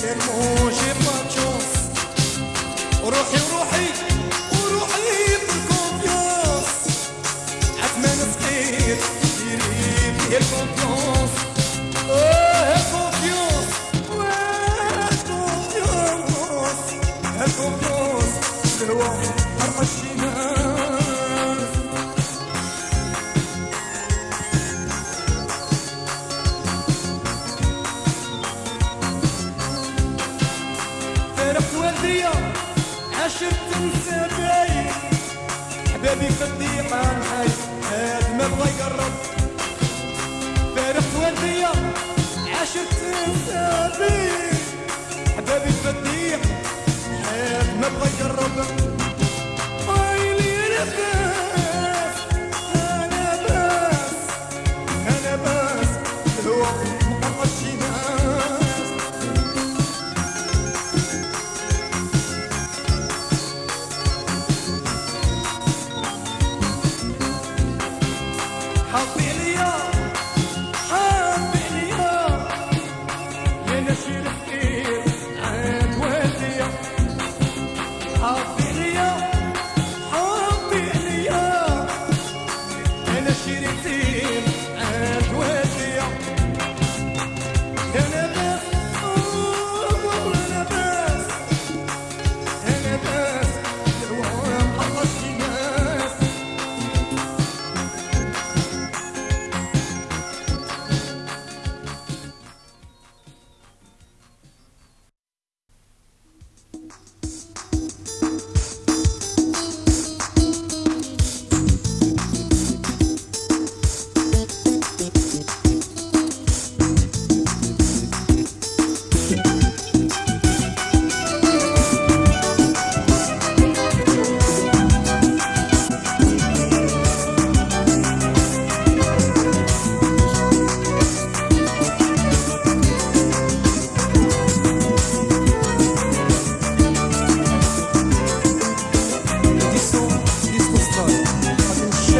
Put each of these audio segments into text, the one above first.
ser muy اليوم عشر تنسى باين حبابي في الضيقة نحاس هاد ما بغا يقرب. فارقت وديا عشر تنسى باين حبابي في الضيقة هاد ما بغا يقرب.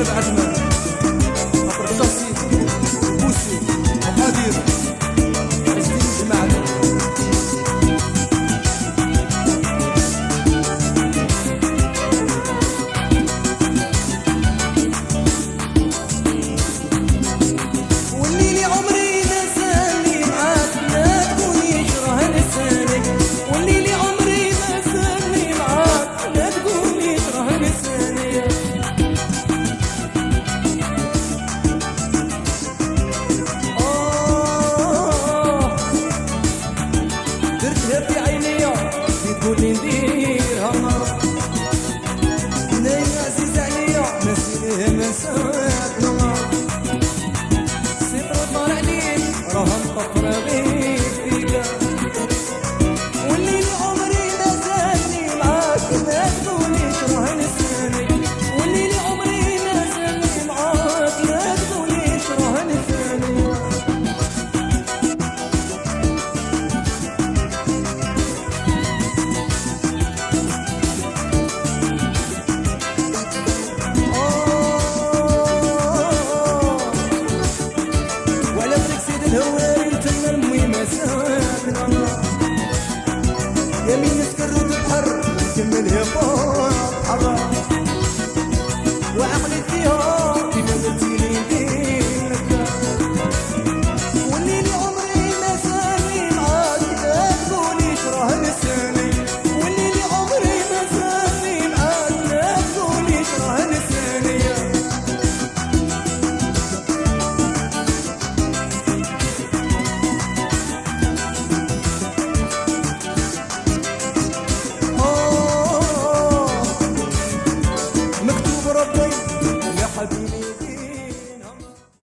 Hep Ercüment. asking me to.